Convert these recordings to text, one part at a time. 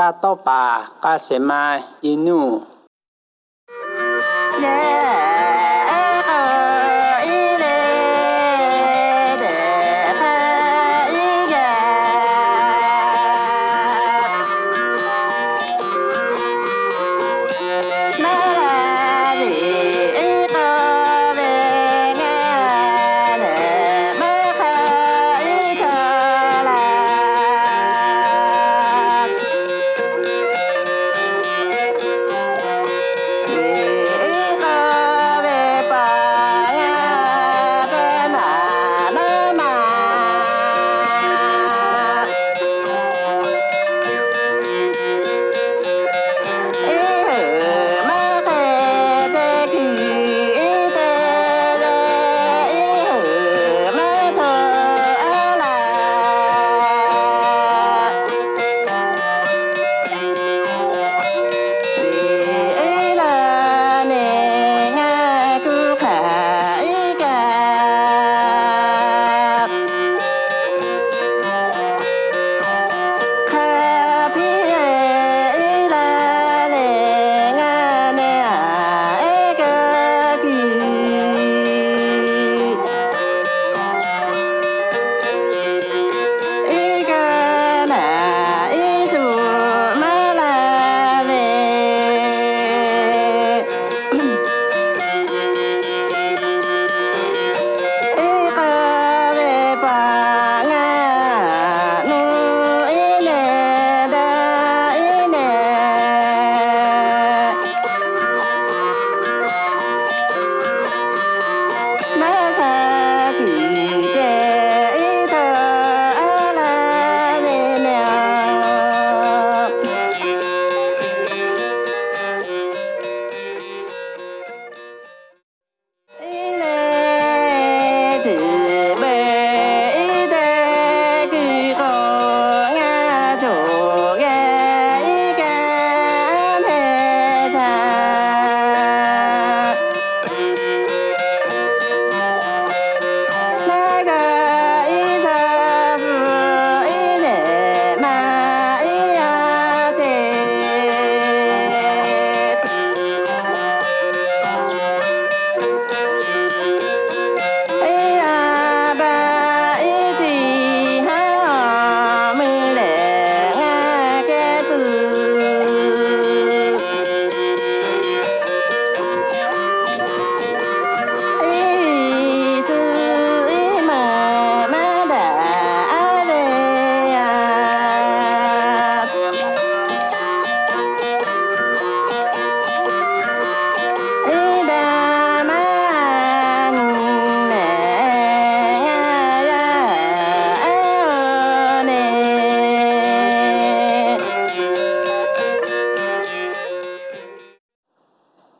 大豆吧，干什么？一怒。Yeah.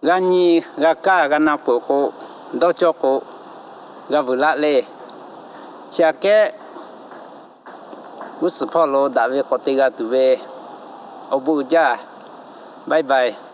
Ga nhi ga ka ga na po ko do cho ko ga vu la le cha ke us pho lo da ve ko chake uspolo dave, kotiga tuve obuja. Bye bye.